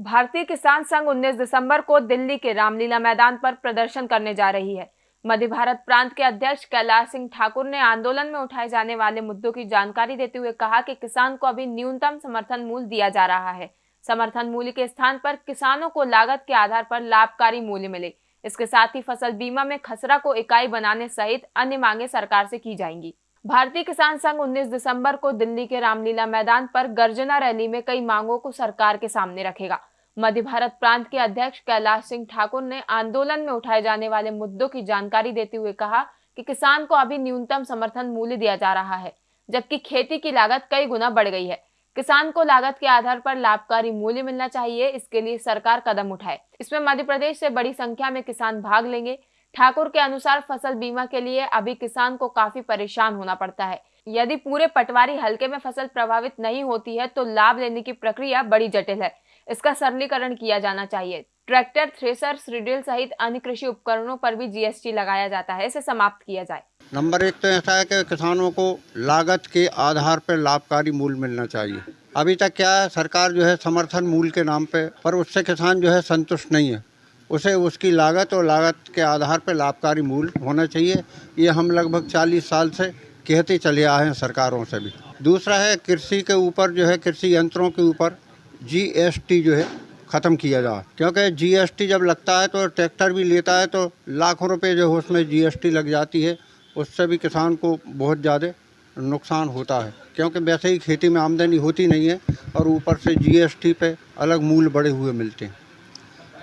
भारतीय किसान संघ 19 दिसंबर को दिल्ली के रामलीला मैदान पर प्रदर्शन करने जा रही है। मध्य भारत प्रांत के अध्यक्ष कैलाश सिंह ठाकुर ने आंदोलन में उठाए जाने वाले मुद्दों की जानकारी देते हुए कहा कि किसान को अभी न्यूनतम समर्थन मूल्य दिया जा रहा है। समर्थन मूल्य के स्थान पर किसानों को लागत के आधार पर लाभकारी मूल्य मिले। इसके साथ ही फ़सल बीमा में खसरा को इकाई बनाने सहित अन्य मांगे सरकार से की जाएँगी। भारतीय किसान संघ 19 दिसंबर को दिल्ली के रामलीला मैदान पर गर्जना रैली में कई मांगों को सरकार के सामने रखेगा। मध्य भारत प्रांत के अध्यक्ष कैलाश सिंह ठाकुर ने आंदोलन में उठाए जाने वाले मुद्दों की जानकारी देते हुए कहा कि किसान को अभी न्यूनतम समर्थन मूल्य दिया जा रहा है, जबकि खेती की लागत कई गुना बढ़ गई है। किसान को लागत के आधार पर लाभकारी मूल्य मिलना चाहिए, इसके लिए सरकार कदम उठाए। इसमें मध्य प्रदेश से बड़ी संख्या में किसान भाग लेंगे। ठाकुर के अनुसार फ़सल बीमा के लिए अभी किसान को काफ़ी परेशान होना पड़ता है। यदि पूरे पटवारी हल्के में फ़सल प्रभावित नहीं होती है तो लाभ लेने की प्रक्रिया बड़ी जटिल है। इसका सरलीकरण किया जाना चाहिए। ट्रैक्टर, थ्रेसर रिडिल सहित अन्य कृषि उपकरणों पर भी जीएसटी लगाया जाता है। इसे समाप्त किया जाए। नंबर एक तो ऐसा है कि किसानों को लागत के आधार पर लाभकारी मूल्य मिलना चाहिए। अभी तक क्या है, सरकार जो है समर्थन मूल्य के नाम पे, पर उससे किसान जो है संतुष्ट नहीं है। उसे उसकी लागत और लागत के आधार पर लाभकारी मूल्य होना चाहिए। ये हम लगभग 40 साल से कहते चले आए हैं सरकारों से भी। दूसरा है, कृषि के ऊपर जो है, कृषि यंत्रों के ऊपर जीएसटी जो है, ख़त्म किया जाए। क्योंकि जीएसटी जब लगता है तो ट्रैक्टर भी लेता है तो लाखों रुपए जो है उसमें जीएसटी लग जाती है। उससे भी किसान को बहुत ज़्यादा नुकसान होता है। क्योंकि वैसे ही खेती में आमदनी होती नहीं है और ऊपर से जीएसटी पे अलग मूल्य बढ़े हुए मिलते हैं।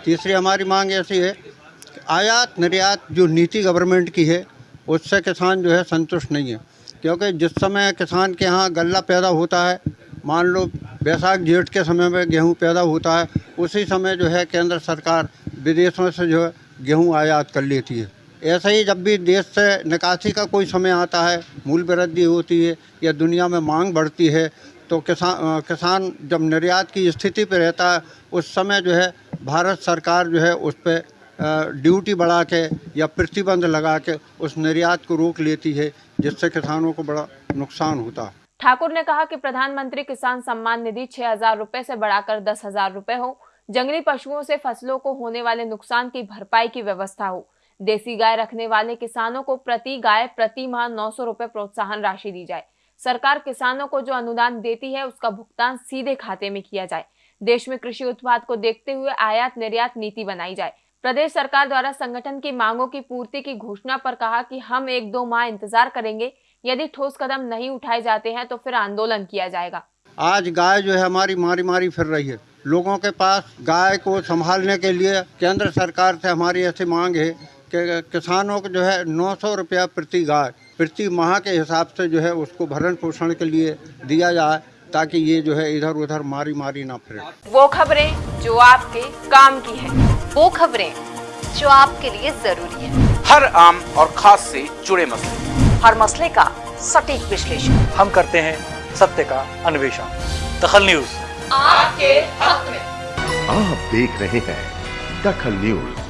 तीसरी हमारी मांग ऐसी है कि आयात निर्यात जो नीति गवर्नमेंट की है, उससे किसान जो है संतुष्ट नहीं है। क्योंकि जिस समय किसान के यहाँ गल्ला पैदा होता है मान लो बैसाख जेठ के समय में गेहूँ पैदा होता है, उसी समय जो है केंद्र सरकार विदेशों से जो है गेहूँ आयात कर लेती है। ऐसे ही जब भी देश से निकासी का कोई समय आता है, मूल वृद्धि होती है या दुनिया में मांग बढ़ती है तो किसान किसान जब निर्यात की स्थिति पर रहता है, उस समय जो है भारत सरकार जो है उस पर ड्यूटी बढ़ा के या प्रतिबंध लगा के उस निर्यात को रोक लेती है, जिससे किसानों को बड़ा नुकसान होता है। ठाकुर ने कहा कि प्रधानमंत्री किसान सम्मान निधि छह हज़ार रूपए से बढ़ाकर दस हज़ार रूपए हो। जंगली पशुओं से फ़सलों को होने वाले नुकसान की भरपाई की व्यवस्था हो। देसी गाय रखने वाले किसानों को प्रति गाय प्रति माह नौ सौ रूपए प्रोत्साहन राशि दी जाए। सरकार किसानों को जो अनुदान देती है, उसका भुगतान सीधे खाते में किया जाए। देश में कृषि उत्पाद को देखते हुए आयात निर्यात नीति बनाई जाए। प्रदेश सरकार द्वारा संगठन की मांगों की पूर्ति की घोषणा पर कहा कि हम एक दो माह इंतज़ार करेंगे। यदि ठोस कदम नहीं उठाए जाते हैं तो फिर आंदोलन किया जाएगा। आज गाय जो है हमारी मारी मारी फिर रही है। लोगों के पास गाय को संभालने के लिए केंद्र सरकार से हमारी ऐसी मांग है कि किसानों को जो है नौ सौ रुपया प्रति गाय प्रति माह के हिसाब से जो है उसको भरण पोषण के लिए दिया जाए ताकि ये जो है इधर उधर मारी मारी ना फिरे। वो खबरें जो आपके काम की है। वो खबरें जो आपके लिए ज़रूरी है। हर आम और खास से जुड़े मसले। हर मसले का सटीक विश्लेषण। हम करते हैं सत्य का अन्वेषण। दखल न्यूज़। आपके हक में। आप देख रहे हैं दखल न्यूज़।